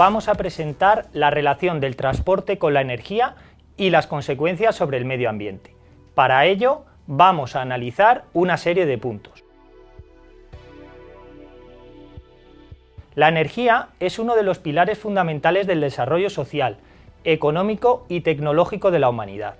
vamos a presentar la relación del transporte con la energía y las consecuencias sobre el medio ambiente. Para ello, vamos a analizar una serie de puntos. La energía es uno de los pilares fundamentales del desarrollo social, económico y tecnológico de la humanidad.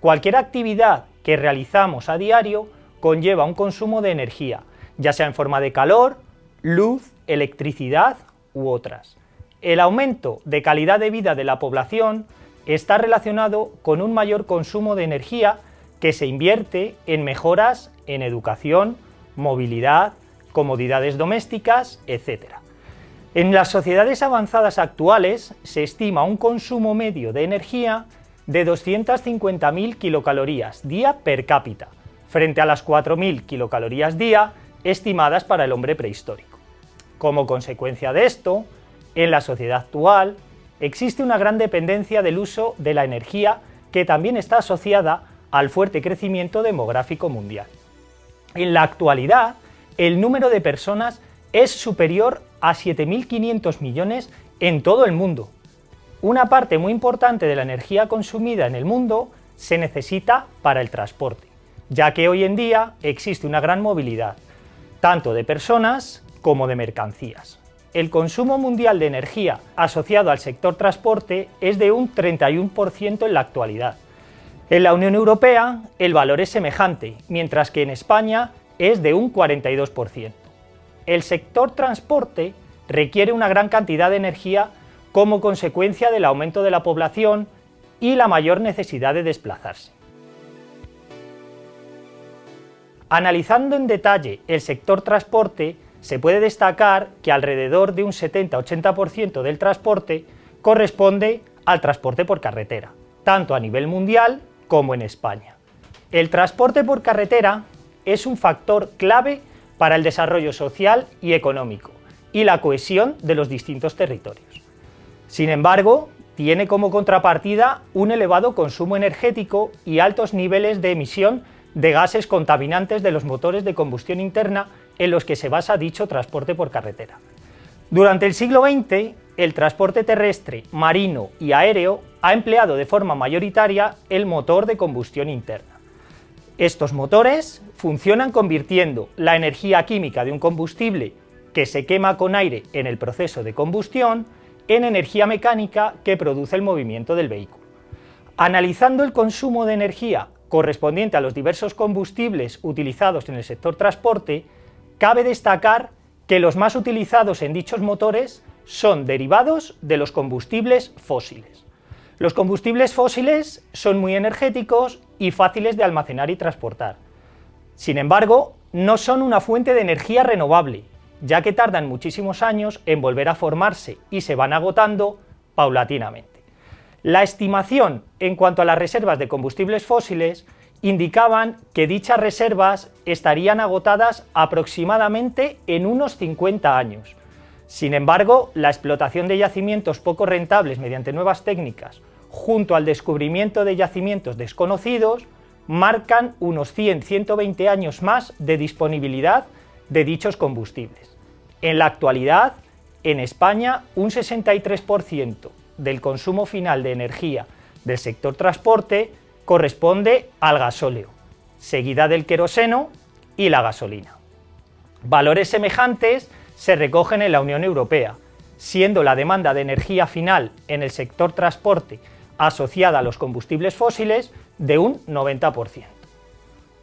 Cualquier actividad que realizamos a diario conlleva un consumo de energía, ya sea en forma de calor, luz, electricidad u otras. El aumento de calidad de vida de la población está relacionado con un mayor consumo de energía que se invierte en mejoras en educación, movilidad, comodidades domésticas, etc. En las sociedades avanzadas actuales se estima un consumo medio de energía de 250.000 kilocalorías día per cápita, frente a las 4.000 kilocalorías día estimadas para el hombre prehistórico. Como consecuencia de esto, en la sociedad actual existe una gran dependencia del uso de la energía que también está asociada al fuerte crecimiento demográfico mundial. En la actualidad, el número de personas es superior a 7.500 millones en todo el mundo. Una parte muy importante de la energía consumida en el mundo se necesita para el transporte, ya que hoy en día existe una gran movilidad, tanto de personas como de mercancías. El consumo mundial de energía asociado al sector transporte es de un 31% en la actualidad. En la Unión Europea el valor es semejante, mientras que en España es de un 42% el sector transporte requiere una gran cantidad de energía como consecuencia del aumento de la población y la mayor necesidad de desplazarse. Analizando en detalle el sector transporte, se puede destacar que alrededor de un 70-80% del transporte corresponde al transporte por carretera, tanto a nivel mundial como en España. El transporte por carretera es un factor clave para el desarrollo social y económico y la cohesión de los distintos territorios. Sin embargo, tiene como contrapartida un elevado consumo energético y altos niveles de emisión de gases contaminantes de los motores de combustión interna en los que se basa dicho transporte por carretera. Durante el siglo XX, el transporte terrestre, marino y aéreo ha empleado de forma mayoritaria el motor de combustión interna. Estos motores funcionan convirtiendo la energía química de un combustible que se quema con aire en el proceso de combustión en energía mecánica que produce el movimiento del vehículo. Analizando el consumo de energía correspondiente a los diversos combustibles utilizados en el sector transporte, cabe destacar que los más utilizados en dichos motores son derivados de los combustibles fósiles. Los combustibles fósiles son muy energéticos y fáciles de almacenar y transportar. Sin embargo, no son una fuente de energía renovable, ya que tardan muchísimos años en volver a formarse y se van agotando paulatinamente. La estimación en cuanto a las reservas de combustibles fósiles indicaban que dichas reservas estarían agotadas aproximadamente en unos 50 años, sin embargo, la explotación de yacimientos poco rentables mediante nuevas técnicas, junto al descubrimiento de yacimientos desconocidos, marcan unos 100-120 años más de disponibilidad de dichos combustibles. En la actualidad, en España, un 63% del consumo final de energía del sector transporte corresponde al gasóleo, seguida del queroseno y la gasolina. Valores semejantes se recogen en la Unión Europea, siendo la demanda de energía final en el sector transporte asociada a los combustibles fósiles de un 90%.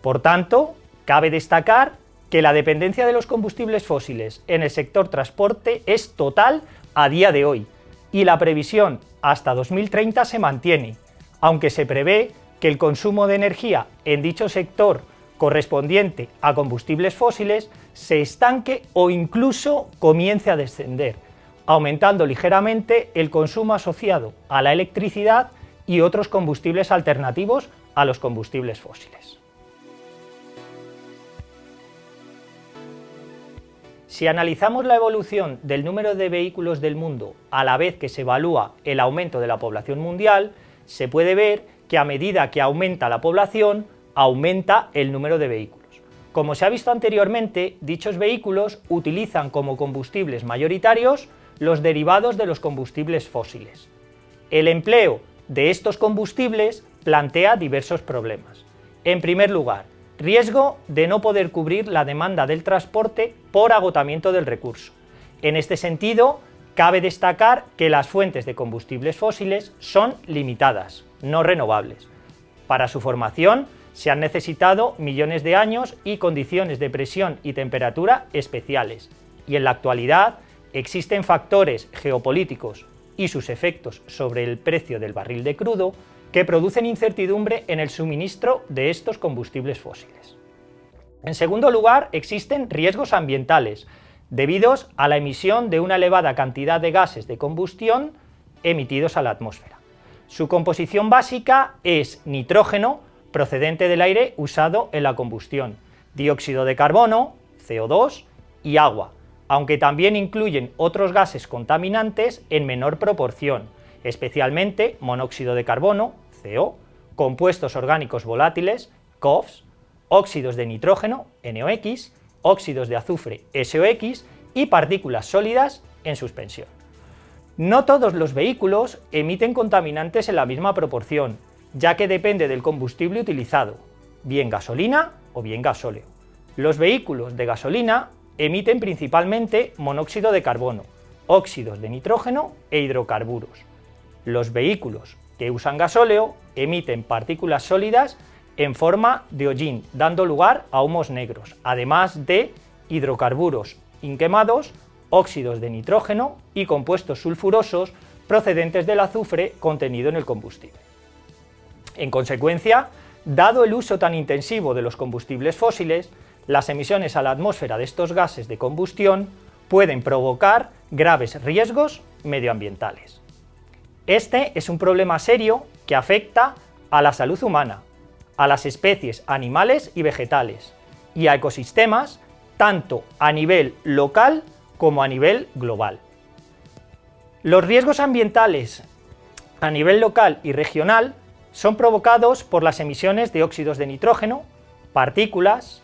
Por tanto, cabe destacar que la dependencia de los combustibles fósiles en el sector transporte es total a día de hoy y la previsión hasta 2030 se mantiene, aunque se prevé que el consumo de energía en dicho sector correspondiente a combustibles fósiles se estanque o incluso comience a descender, aumentando ligeramente el consumo asociado a la electricidad y otros combustibles alternativos a los combustibles fósiles. Si analizamos la evolución del número de vehículos del mundo a la vez que se evalúa el aumento de la población mundial, se puede ver que a medida que aumenta la población, aumenta el número de vehículos. Como se ha visto anteriormente, dichos vehículos utilizan como combustibles mayoritarios los derivados de los combustibles fósiles. El empleo de estos combustibles plantea diversos problemas. En primer lugar, riesgo de no poder cubrir la demanda del transporte por agotamiento del recurso. En este sentido, cabe destacar que las fuentes de combustibles fósiles son limitadas, no renovables. Para su formación se han necesitado millones de años y condiciones de presión y temperatura especiales, y en la actualidad existen factores geopolíticos y sus efectos sobre el precio del barril de crudo que producen incertidumbre en el suministro de estos combustibles fósiles. En segundo lugar, existen riesgos ambientales, debidos a la emisión de una elevada cantidad de gases de combustión emitidos a la atmósfera. Su composición básica es nitrógeno, procedente del aire usado en la combustión, dióxido de carbono, CO2 y agua, aunque también incluyen otros gases contaminantes en menor proporción, especialmente monóxido de carbono, CO, compuestos orgánicos volátiles, COFs, óxidos de nitrógeno, NOx, óxidos de azufre, SOx, y partículas sólidas en suspensión. No todos los vehículos emiten contaminantes en la misma proporción, ya que depende del combustible utilizado, bien gasolina o bien gasóleo. Los vehículos de gasolina emiten principalmente monóxido de carbono, óxidos de nitrógeno e hidrocarburos. Los vehículos que usan gasóleo emiten partículas sólidas en forma de hollín, dando lugar a humos negros, además de hidrocarburos inquemados, óxidos de nitrógeno y compuestos sulfurosos procedentes del azufre contenido en el combustible. En consecuencia, dado el uso tan intensivo de los combustibles fósiles, las emisiones a la atmósfera de estos gases de combustión pueden provocar graves riesgos medioambientales. Este es un problema serio que afecta a la salud humana, a las especies animales y vegetales, y a ecosistemas tanto a nivel local como a nivel global. Los riesgos ambientales a nivel local y regional son provocados por las emisiones de óxidos de nitrógeno, partículas,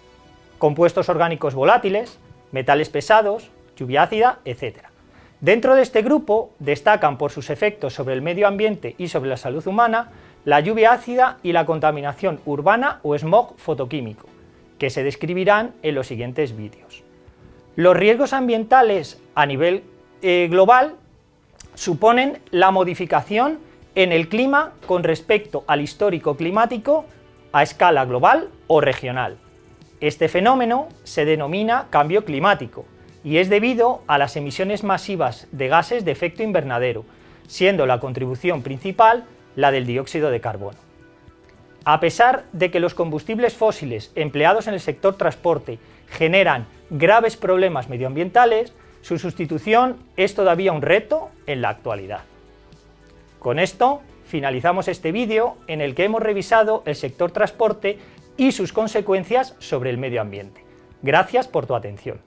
compuestos orgánicos volátiles, metales pesados, lluvia ácida, etc. Dentro de este grupo destacan por sus efectos sobre el medio ambiente y sobre la salud humana la lluvia ácida y la contaminación urbana o smog fotoquímico, que se describirán en los siguientes vídeos. Los riesgos ambientales a nivel eh, global suponen la modificación en el clima con respecto al histórico climático a escala global o regional. Este fenómeno se denomina cambio climático y es debido a las emisiones masivas de gases de efecto invernadero, siendo la contribución principal la del dióxido de carbono. A pesar de que los combustibles fósiles empleados en el sector transporte generan graves problemas medioambientales, su sustitución es todavía un reto en la actualidad. Con esto finalizamos este vídeo en el que hemos revisado el sector transporte y sus consecuencias sobre el medio ambiente. Gracias por tu atención.